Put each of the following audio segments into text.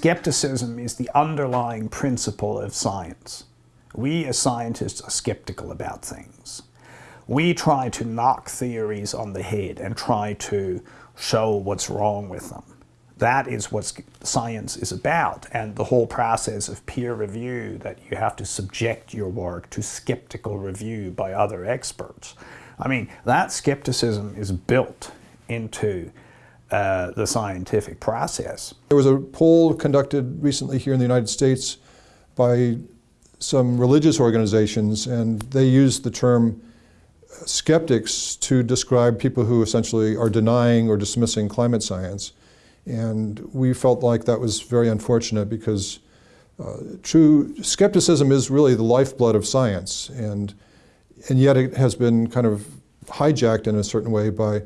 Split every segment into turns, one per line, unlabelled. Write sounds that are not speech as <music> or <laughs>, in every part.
Skepticism is the underlying principle of science. We as scientists are skeptical about things. We try to knock theories on the head and try to show what's wrong with them. That is what science is about and the whole process of peer review that you have to subject your work to skeptical review by other experts. I mean, that skepticism is built into uh, the scientific process.
There was a poll conducted recently here in the United States by some religious organizations, and they used the term skeptics to describe people who essentially are denying or dismissing climate science. And we felt like that was very unfortunate because uh, true skepticism is really the lifeblood of science, and, and yet it has been kind of hijacked in a certain way by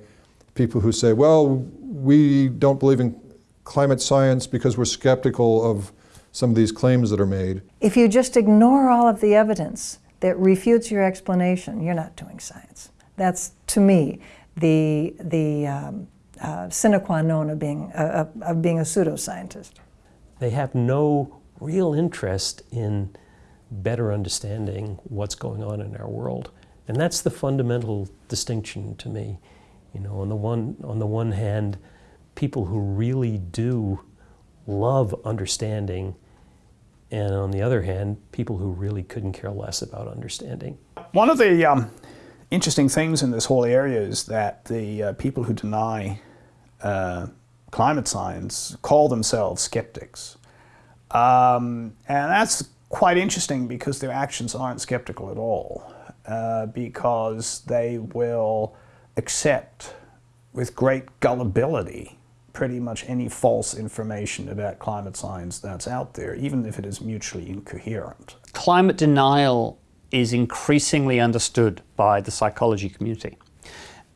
people who say, well, we don't believe in climate science because we're skeptical of some of these claims that are made.
If you just ignore all of the evidence that refutes your explanation, you're not doing science. That's, to me, the, the um, uh, sine qua non of being, uh, of being a pseudoscientist.
They have no real interest in better understanding what's going on in our world. And that's the fundamental distinction to me. You know, on the one, on the one hand, people who really do love understanding, and on the other hand, people who really couldn't care less about understanding.
One of the um, interesting things in this whole area is that the uh, people who deny uh, climate science call themselves skeptics. Um, and that's quite interesting because their actions aren't skeptical at all, uh, because they will accept with great gullibility pretty much any false information about climate science that's out there, even if it is mutually incoherent.
Climate denial is increasingly understood by the psychology community.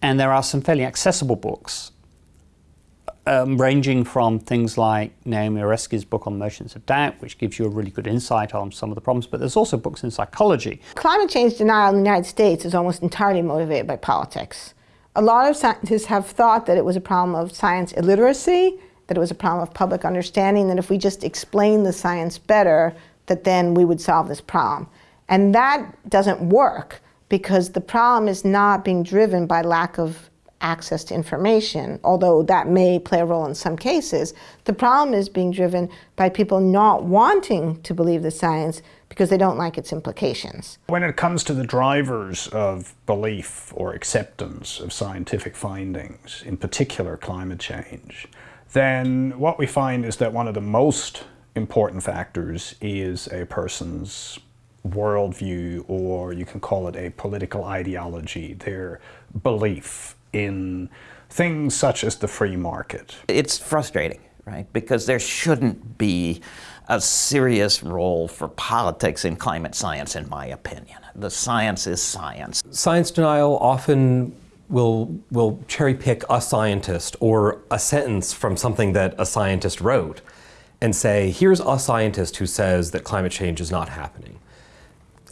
And there are some fairly accessible books, um, ranging from things like Naomi Oreskes' book on Merchants of Doubt, which gives you a really good insight on some of the problems, but there's also books in psychology.
Climate change denial in the United States is almost entirely motivated by politics. A lot of scientists have thought that it was a problem of science illiteracy, that it was a problem of public understanding, that if we just explain the science better, that then we would solve this problem. And that doesn't work because the problem is not being driven by lack of access to information, although that may play a role in some cases. The problem is being driven by people not wanting to believe the science because they don't like its implications.
When it comes to the drivers of belief or acceptance of scientific findings, in particular climate change, then what we find is that one of the most important factors is a person's worldview, or you can call it a political ideology, their belief in things such as the free market.
It's frustrating, right? Because there shouldn't be a serious role for politics in climate science, in my opinion. The science is science.
Science denial often will, will cherry pick a scientist or a sentence from something that a scientist wrote and say, here's a scientist who says that climate change is not happening.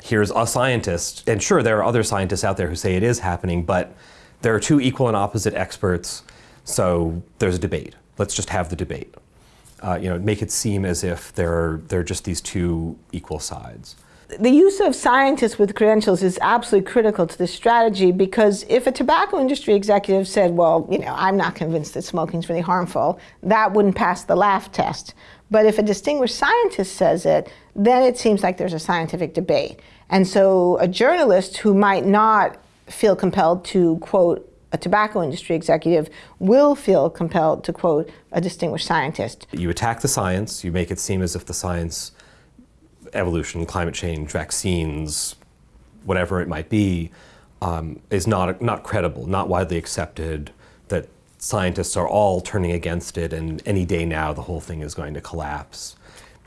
Here's a scientist, and sure, there are other scientists out there who say it is happening, but there are two equal and opposite experts, so there's a debate. Let's just have the debate. Uh, you know, make it seem as if there are, there are just these two equal sides.
The use of scientists with credentials is absolutely critical to this strategy because if a tobacco industry executive said, well, you know, I'm not convinced that smoking is really harmful, that wouldn't pass the laugh test. But if a distinguished scientist says it, then it seems like there's a scientific debate. And so a journalist who might not feel compelled to quote a tobacco industry executive will feel compelled to quote a distinguished scientist.
You attack the science, you make it seem as if the science, evolution, climate change, vaccines, whatever it might be, um, is not, not credible, not widely accepted, that scientists are all turning against it and any day now the whole thing is going to collapse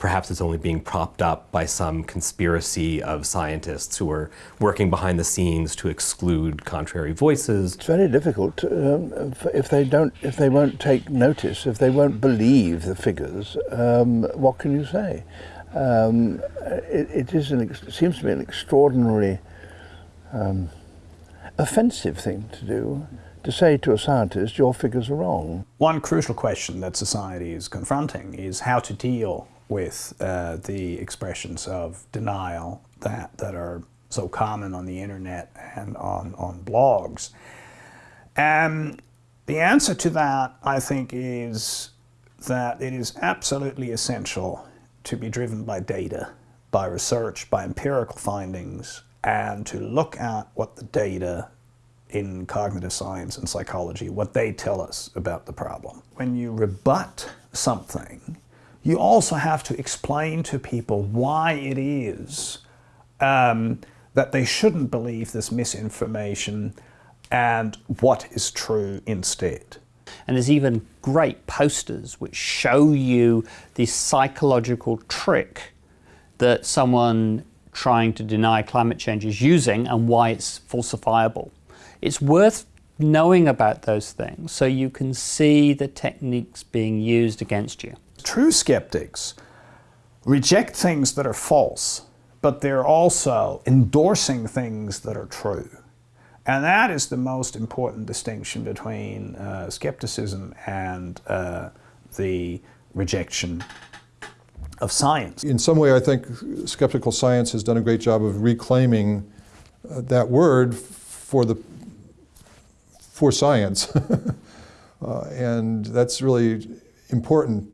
perhaps it's only being propped up by some conspiracy of scientists who are working behind the scenes to exclude contrary voices.
It's very difficult um, if they don't, if they won't take notice, if they won't believe the figures. Um, what can you say? Um, it, it is an, it seems to be an extraordinarily um, offensive thing to do to say to a scientist, your figures are wrong.
One crucial question that society is confronting is how to deal with uh, the expressions of denial that, that are so common on the internet and on, on blogs. And the answer to that, I think, is that it is absolutely essential to be driven by data, by research, by empirical findings, and to look at what the data in cognitive science and psychology, what they tell us about the problem. When you rebut something, you also have to explain to people why it is um, that they shouldn't believe this misinformation and what is true instead.
And there's even great posters which show you the psychological trick that someone trying to deny climate change is using and why it's falsifiable. It's worth knowing about those things so you can see the techniques being used against you.
True skeptics reject things that are false, but they're also endorsing things that are true. And that is the most important distinction between uh, skepticism and uh, the rejection of science.
In some way, I think skeptical science has done a great job of reclaiming uh, that word for the for science, <laughs> uh, and that's really important